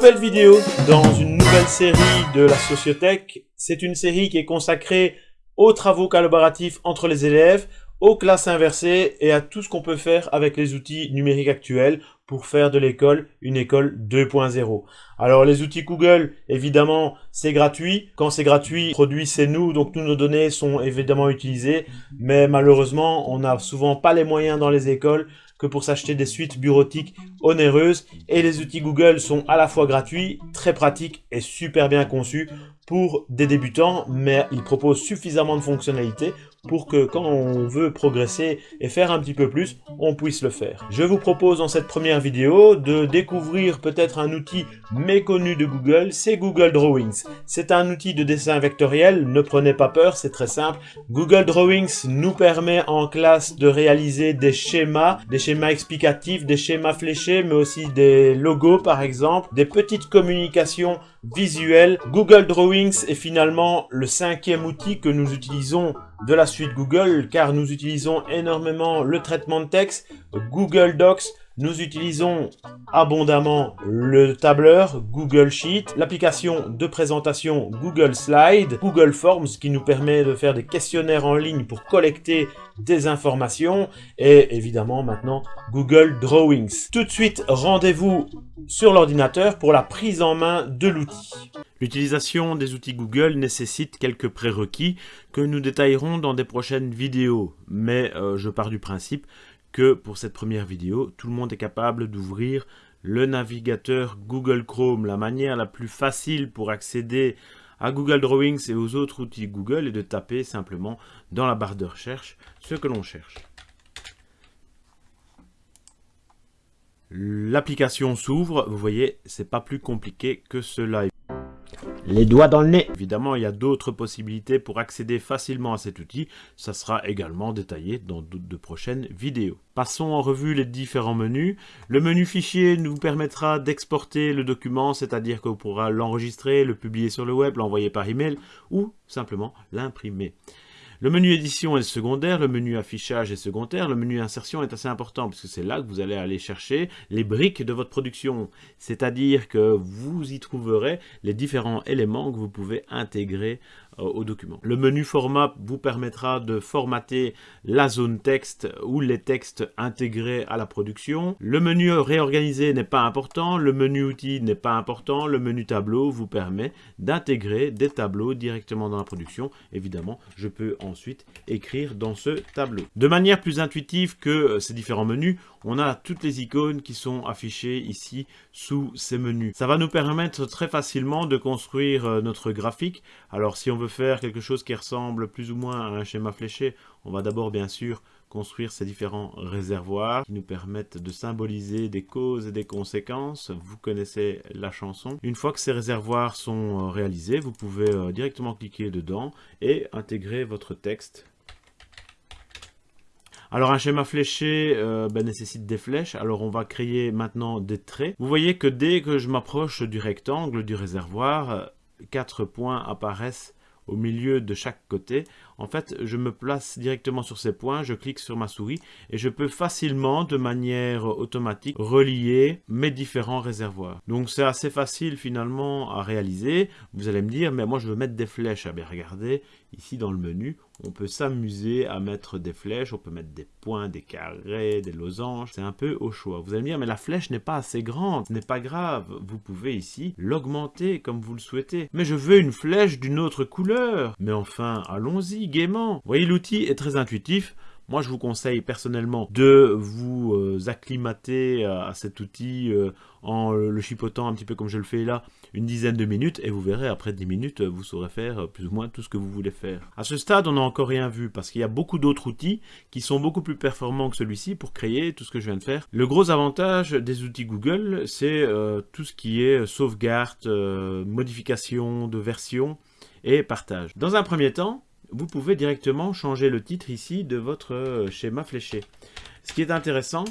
nouvelle vidéo dans une nouvelle série de la Sociothèque. C'est une série qui est consacrée aux travaux collaboratifs entre les élèves, aux classes inversées et à tout ce qu'on peut faire avec les outils numériques actuels pour faire de l'école une école 2.0. Alors les outils Google, évidemment, c'est gratuit. Quand c'est gratuit, produit c'est nous, donc tous nos données sont évidemment utilisées. Mais malheureusement, on n'a souvent pas les moyens dans les écoles que pour s'acheter des suites bureautiques onéreuses. Et les outils Google sont à la fois gratuits, très pratiques et super bien conçus pour des débutants, mais ils proposent suffisamment de fonctionnalités pour que quand on veut progresser et faire un petit peu plus, on puisse le faire. Je vous propose dans cette première vidéo de découvrir peut-être un outil méconnu de Google, c'est Google Drawings. C'est un outil de dessin vectoriel, ne prenez pas peur, c'est très simple. Google Drawings nous permet en classe de réaliser des schémas, des schémas explicatifs, des schémas fléchés, mais aussi des logos par exemple, des petites communications visuelles. Google Drawings est finalement le cinquième outil que nous utilisons de la suite Google car nous utilisons énormément le traitement de texte, Google Docs, nous utilisons abondamment le tableur Google Sheet, l'application de présentation Google Slide, Google Forms qui nous permet de faire des questionnaires en ligne pour collecter des informations et évidemment maintenant Google Drawings. Tout de suite, rendez-vous sur l'ordinateur pour la prise en main de l'outil. L'utilisation des outils Google nécessite quelques prérequis que nous détaillerons dans des prochaines vidéos, mais euh, je pars du principe que pour cette première vidéo, tout le monde est capable d'ouvrir le navigateur Google Chrome. La manière la plus facile pour accéder à Google Drawings et aux autres outils Google est de taper simplement dans la barre de recherche ce que l'on cherche. L'application s'ouvre, vous voyez, c'est pas plus compliqué que cela les doigts dans le nez. Évidemment, il y a d'autres possibilités pour accéder facilement à cet outil. Ça sera également détaillé dans de prochaines vidéos. Passons en revue les différents menus. Le menu fichier nous permettra d'exporter le document, c'est-à-dire qu'on pourra l'enregistrer, le publier sur le web, l'envoyer par email ou simplement l'imprimer. Le menu édition est secondaire, le menu affichage est secondaire, le menu insertion est assez important parce que c'est là que vous allez aller chercher les briques de votre production. C'est-à-dire que vous y trouverez les différents éléments que vous pouvez intégrer au document. Le menu format vous permettra de formater la zone texte ou les textes intégrés à la production. Le menu réorganisé n'est pas important, le menu outils n'est pas important, le menu tableau vous permet d'intégrer des tableaux directement dans la production. Évidemment, je peux ensuite écrire dans ce tableau. De manière plus intuitive que euh, ces différents menus, on a toutes les icônes qui sont affichées ici sous ces menus. Ça va nous permettre très facilement de construire euh, notre graphique. Alors si on veut faire quelque chose qui ressemble plus ou moins à un schéma fléché, on va d'abord bien sûr construire ces différents réservoirs qui nous permettent de symboliser des causes et des conséquences. Vous connaissez la chanson. Une fois que ces réservoirs sont euh, réalisés, vous pouvez euh, directement cliquer dedans et intégrer votre texte alors un schéma fléché euh, ben, nécessite des flèches, alors on va créer maintenant des traits. Vous voyez que dès que je m'approche du rectangle du réservoir, quatre points apparaissent au milieu de chaque côté. En fait, je me place directement sur ces points, je clique sur ma souris et je peux facilement, de manière automatique, relier mes différents réservoirs. Donc c'est assez facile finalement à réaliser. Vous allez me dire, mais moi je veux mettre des flèches. Ah bien regardez, ici dans le menu, on peut s'amuser à mettre des flèches, on peut mettre des points, des carrés, des losanges, c'est un peu au choix. Vous allez me dire, mais la flèche n'est pas assez grande, ce n'est pas grave, vous pouvez ici l'augmenter comme vous le souhaitez. Mais je veux une flèche d'une autre couleur. Mais enfin, allons-y, Vous voyez, l'outil est très intuitif. Moi, je vous conseille personnellement de vous euh, acclimater à, cet outil euh, en le chipotant un petit peu comme je le fais là, une dizaine de minutes, et vous verrez, après 10 minutes, vous saurez faire plus ou moins tout ce que vous voulez faire. À ce stade, on n'a encore rien vu, parce qu'il y a beaucoup d'autres outils qui sont beaucoup plus performants que celui-ci pour créer tout ce que je viens de faire. Le gros avantage des outils Google, c'est euh, tout ce qui est sauvegarde, modification de version et partage. Dans un premier temps, vous pouvez directement changer le titre ici de votre euh, schéma fléché. Ce qui est intéressant,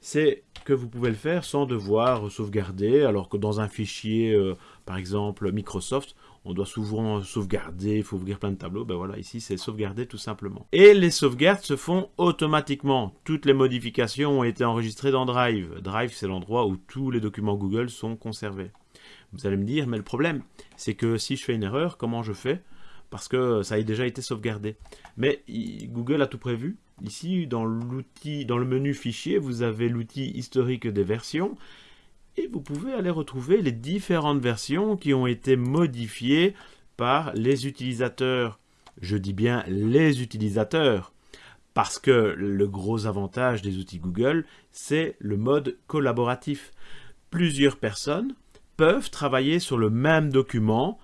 c'est que vous pouvez le faire sans devoir sauvegarder, alors que dans un fichier, euh, par exemple Microsoft, on doit souvent sauvegarder, il faut ouvrir plein de tableaux, ben voilà, ici c'est sauvegarder tout simplement. Et les sauvegardes se font automatiquement. Toutes les modifications ont été enregistrées dans Drive. Drive, c'est l'endroit où tous les documents Google sont conservés. Vous allez me dire, mais le problème, c'est que si je fais une erreur, comment je fais? Parce que ça a déjà été sauvegardé. Mais Google a tout prévu. Ici, dans l'outil, dans le menu fichier, vous avez l'outil historique des versions et vous pouvez aller retrouver les différentes versions qui ont été modifiées par les utilisateurs. Je dis bien les utilisateurs, parce que le gros avantage des outils Google, c'est le mode collaboratif. Plusieurs personnes peuvent travailler sur le même document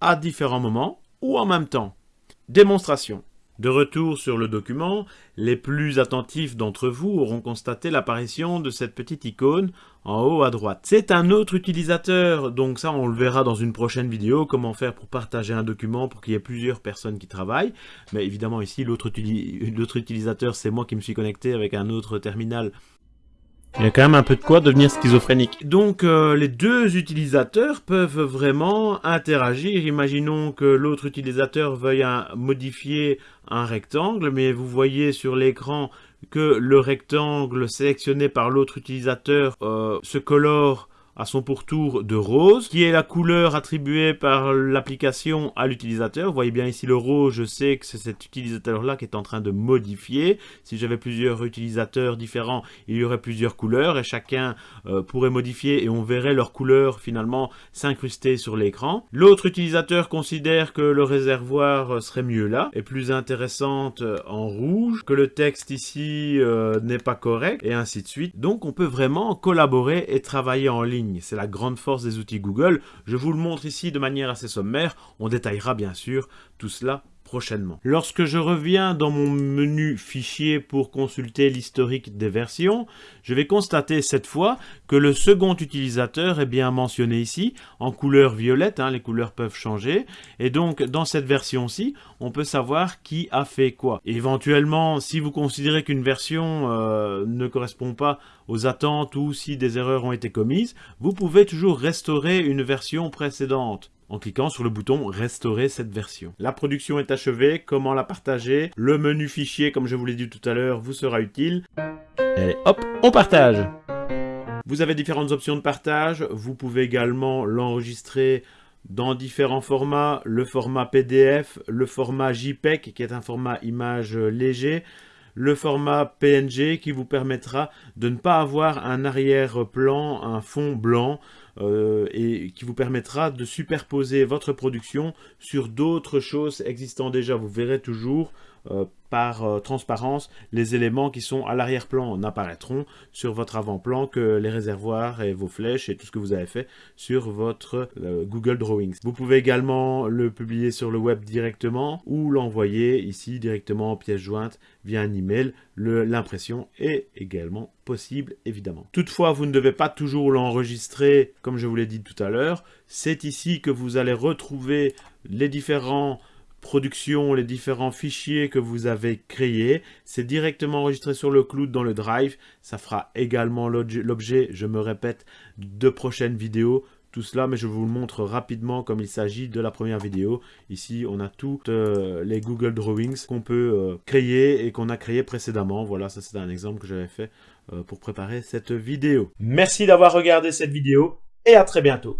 à différents moments ou en même temps. Démonstration. De retour sur le document, les plus attentifs d'entre vous auront constaté l'apparition de cette petite icône en haut à droite. C'est un autre utilisateur, donc ça on le verra dans une prochaine vidéo, comment faire pour partager un document pour qu'il y ait plusieurs personnes qui travaillent. Mais évidemment ici, l'autre utilisateur, c'est moi qui me suis connecté avec un autre terminal il y a quand même un peu de quoi devenir schizophrénique. Donc euh, les deux utilisateurs peuvent vraiment interagir. Imaginons que l'autre utilisateur veuille modifier un rectangle, mais vous voyez sur l'écran que le rectangle sélectionné par l'autre utilisateur euh, se colore à son pourtour de rose, qui est la couleur attribuée par l'application à l'utilisateur. Vous voyez bien ici le rose, je sais que c'est cet utilisateur-là qui est en train de modifier. Si j'avais plusieurs utilisateurs différents, il y aurait plusieurs couleurs et chacun euh, pourrait modifier et on verrait leur couleur finalement s'incruster sur l'écran. L'autre utilisateur considère que le réservoir serait mieux là, et plus intéressante euh, en rouge, que le texte ici euh, n'est pas correct, et ainsi de suite. Donc on peut vraiment collaborer et travailler en c'est la grande force des outils Google. Je vous le montre ici de manière assez sommaire. On détaillera bien sûr tout cela prochainement. Lorsque je reviens dans mon menu fichier pour consulter l'historique des versions, je vais constater cette fois que le second utilisateur est bien mentionné ici, en couleur violette, hein, les couleurs peuvent changer, et donc dans cette version-ci, on peut savoir qui a fait quoi. éventuellement, si vous considérez qu'une version euh, ne correspond pas aux attentes ou si des erreurs ont été commises, vous pouvez toujours restaurer une version précédente en cliquant sur le bouton restaurer cette version. La production est achevée, comment la partager Le menu fichier, comme je vous l'ai dit tout à l'heure, vous sera utile. Et hop, on partage Vous avez différentes options de partage, vous pouvez également l'enregistrer dans différents formats, le format PDF, le format JPEG qui est un format image léger, le format PNG qui vous permettra de ne pas avoir un arrière-plan, un fond blanc, euh, et qui vous permettra de superposer votre production sur d'autres choses existant déjà. Vous verrez toujours euh, par euh, transparence, les éléments qui sont à l'arrière-plan n'apparaîtront sur votre avant-plan que les réservoirs et vos flèches et tout ce que vous avez fait sur votre euh, Google Drawings. Vous pouvez également le publier sur le web directement ou l'envoyer ici directement en pièce jointe via un email. L'impression est également possible évidemment. Toutefois, vous ne devez pas toujours l'enregistrer comme je vous l'ai dit tout à l'heure. C'est ici que vous allez retrouver les différents production, les différents fichiers que vous avez créés. C'est directement enregistré sur le cloud dans le Drive. Ça fera également l'objet, je me répète, de prochaines vidéos. Tout cela, mais je vous le montre rapidement comme il s'agit de la première vidéo. Ici, on a toutes euh, les Google Drawings qu'on peut euh, créer et qu'on a créé précédemment. Voilà, ça c'est un exemple que j'avais fait euh, pour préparer cette vidéo. Merci d'avoir regardé cette vidéo et à très bientôt.